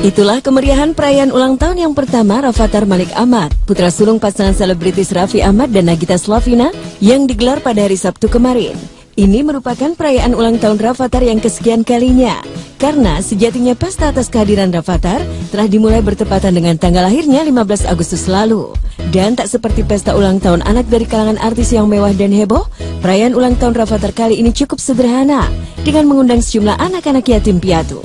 Itulah kemeriahan perayaan ulang tahun yang pertama Rafathar Malik Ahmad, putra sulung pasangan selebritis Raffi Ahmad dan Nagita Slavina yang digelar pada hari Sabtu kemarin. Ini merupakan perayaan ulang tahun Rafathar yang kesekian kalinya. Karena sejatinya pesta atas kehadiran Rafathar telah dimulai bertepatan dengan tanggal lahirnya 15 Agustus lalu. Dan tak seperti pesta ulang tahun anak dari kalangan artis yang mewah dan heboh, perayaan ulang tahun Rafathar kali ini cukup sederhana dengan mengundang sejumlah anak-anak yatim piatu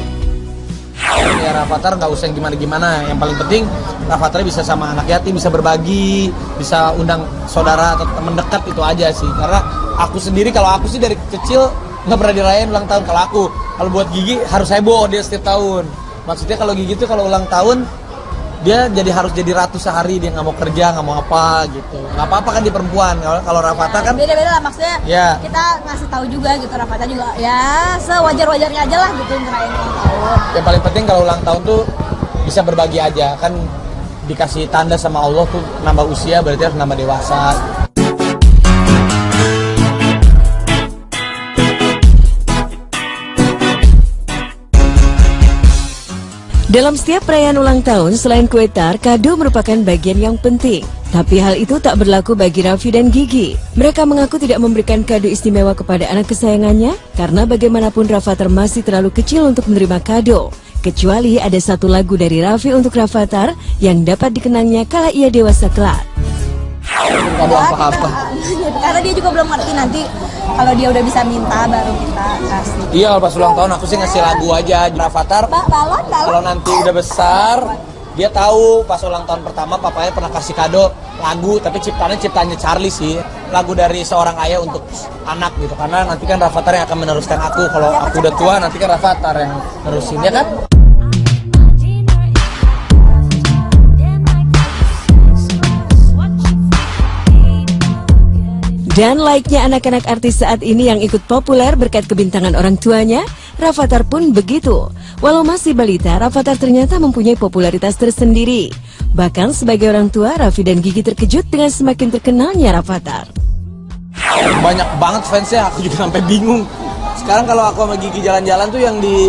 ya Rafathar nggak usah gimana-gimana. Yang paling penting Rafathar bisa sama anak yatim bisa berbagi bisa undang saudara atau teman dekat itu aja sih. Karena aku sendiri kalau aku sih dari kecil nggak pernah dirayain ulang tahun. Kalau aku kalau buat Gigi harus heboh dia setiap tahun. Maksudnya kalau Gigi tuh kalau ulang tahun dia jadi harus jadi ratu sehari dia nggak mau kerja nggak mau apa gitu. Nggak apa-apa kan di perempuan. Kalau Rafathar kan beda-beda lah maksudnya ya. kita ngasih tahu juga gitu Rafathar juga ya sewajar-wajarnya aja lah gitu ngerayain ulang tahun. Yang paling penting kalau ulang tahun tuh bisa berbagi aja. Kan dikasih tanda sama Allah tuh nambah usia berarti harus nambah dewasa Dalam setiap perayaan ulang tahun, selain kue tar, kado merupakan bagian yang penting. Tapi hal itu tak berlaku bagi Raffi dan Gigi. Mereka mengaku tidak memberikan kado istimewa kepada anak kesayangannya karena bagaimanapun Rafathar masih terlalu kecil untuk menerima kado. Kecuali ada satu lagu dari Raffi untuk Rafathar yang dapat dikenangnya kala ia dewasa kelak. Kado apa-apa. Karena dia juga belum ngerti nanti kalau dia udah bisa minta baru kita kasih. Iya pas ulang tahun aku sih ngasih lagu aja Rafathar. Ba balon, balon. Kalau nanti udah besar dia tahu pas ulang tahun pertama papanya pernah kasih kado lagu tapi ciptaannya ciptanya Charlie sih lagu dari seorang ayah untuk anak gitu karena nanti kan Rafathar yang akan meneruskan aku kalau aku udah tua nanti kan Rafathar yang nerusin ya kan Dan laiknya anak-anak artis saat ini yang ikut populer berkat kebintangan orang tuanya, Rafathar pun begitu. Walau masih balita, Rafathar ternyata mempunyai popularitas tersendiri. Bahkan sebagai orang tua, Raffi dan Gigi terkejut dengan semakin terkenalnya Rafathar. Banyak banget fansnya, aku juga sampai bingung. Sekarang kalau aku sama Gigi jalan-jalan tuh yang di